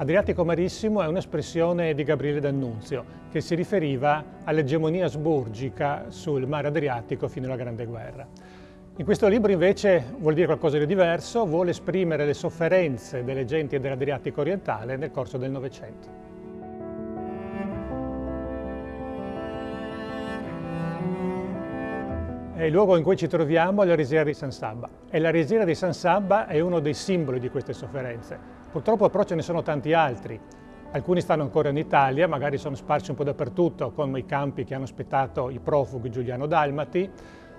Adriatico Marissimo è un'espressione di Gabriele D'Annunzio che si riferiva all'egemonia asburgica sul mare Adriatico fino alla Grande Guerra. In questo libro invece vuol dire qualcosa di diverso, vuole esprimere le sofferenze delle genti dell'Adriatico orientale nel corso del Novecento. Il luogo in cui ci troviamo è la risiera di San Sabba e la risiera di San Sabba è uno dei simboli di queste sofferenze. Purtroppo però ce ne sono tanti altri. Alcuni stanno ancora in Italia, magari sono sparsi un po' dappertutto, come i campi che hanno aspettato i profughi giuliano-dalmati,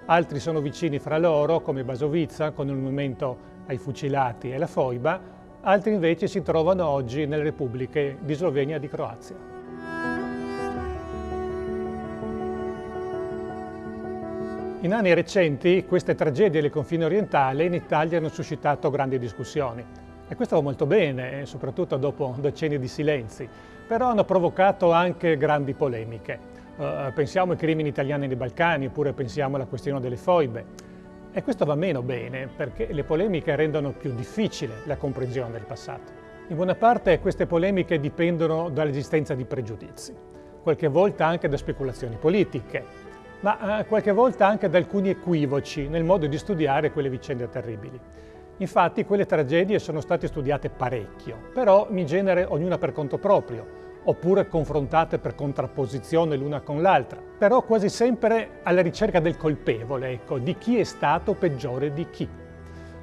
altri sono vicini fra loro, come Basovizza, con il monumento ai fucilati e la Foiba, altri invece si trovano oggi nelle repubbliche di Slovenia e di Croazia. In anni recenti queste tragedie del confine orientale in Italia hanno suscitato grandi discussioni e questo va molto bene, soprattutto dopo decenni di silenzi, però hanno provocato anche grandi polemiche. Uh, pensiamo ai crimini italiani nei Balcani, oppure pensiamo alla questione delle foibe. E questo va meno bene, perché le polemiche rendono più difficile la comprensione del passato. In buona parte queste polemiche dipendono dall'esistenza di pregiudizi, qualche volta anche da speculazioni politiche, ma eh, qualche volta anche da alcuni equivoci nel modo di studiare quelle vicende terribili. Infatti quelle tragedie sono state studiate parecchio, però in genere ognuna per conto proprio, oppure confrontate per contrapposizione l'una con l'altra, però quasi sempre alla ricerca del colpevole, ecco, di chi è stato peggiore di chi.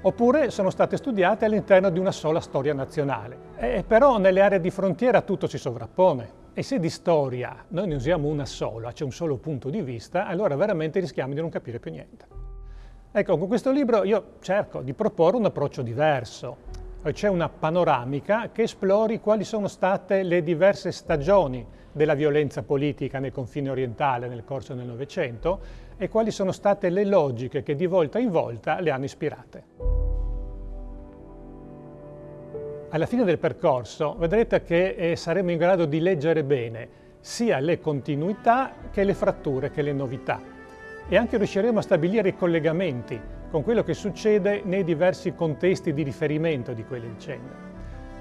Oppure sono state studiate all'interno di una sola storia nazionale. E però nelle aree di frontiera tutto si sovrappone. E se di storia noi ne usiamo una sola, c'è un solo punto di vista, allora veramente rischiamo di non capire più niente. Ecco, con questo libro io cerco di proporre un approccio diverso. C'è una panoramica che esplori quali sono state le diverse stagioni della violenza politica nel confine orientale nel corso del Novecento e quali sono state le logiche che di volta in volta le hanno ispirate. Alla fine del percorso vedrete che eh, saremo in grado di leggere bene sia le continuità che le fratture che le novità e anche riusciremo a stabilire i collegamenti con quello che succede nei diversi contesti di riferimento di quelle vicende.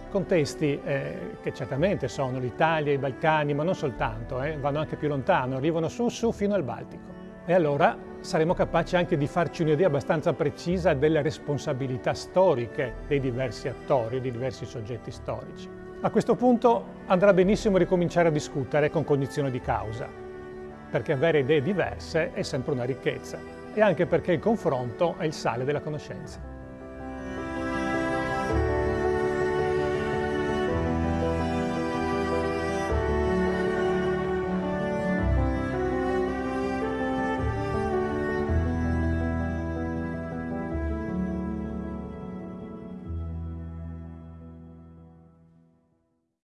Contesti eh, che certamente sono l'Italia, i Balcani, ma non soltanto, eh, vanno anche più lontano, arrivano su su fino al Baltico. E allora saremo capaci anche di farci un'idea abbastanza precisa delle responsabilità storiche dei diversi attori, dei diversi soggetti storici. A questo punto andrà benissimo ricominciare a discutere con cognizione di causa, perché avere idee diverse è sempre una ricchezza e anche perché il confronto è il sale della conoscenza.